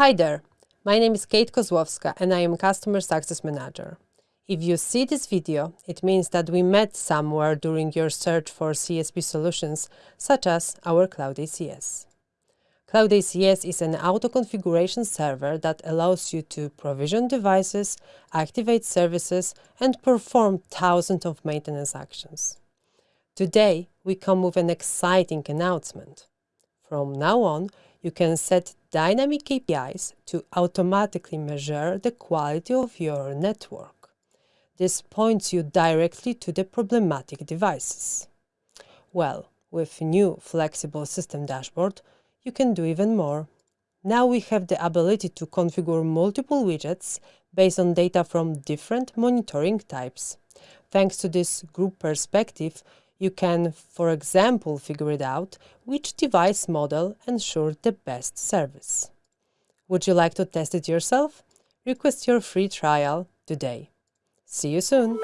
Hi there, my name is Kate Kozłowska and I am Customer Success Manager. If you see this video, it means that we met somewhere during your search for CSP solutions, such as our Cloud ACS. Cloud ACS is an auto-configuration server that allows you to provision devices, activate services, and perform thousands of maintenance actions. Today, we come with an exciting announcement. From now on, you can set dynamic KPIs to automatically measure the quality of your network. This points you directly to the problematic devices. Well, with new flexible system dashboard, you can do even more. Now we have the ability to configure multiple widgets based on data from different monitoring types. Thanks to this group perspective, you can, for example, figure it out which device model ensured the best service. Would you like to test it yourself? Request your free trial today. See you soon!